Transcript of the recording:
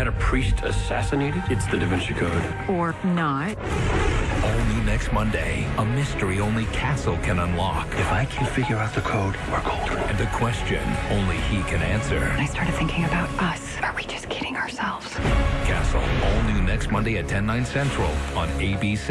had a priest assassinated? It's the Da Vinci Code. Or not. All new next Monday. A mystery only Castle can unlock. If I can figure out the code, we're golden. And the question only he can answer. I started thinking about us. Are we just kidding ourselves? Castle. All new next Monday at 10, 9 central on ABC.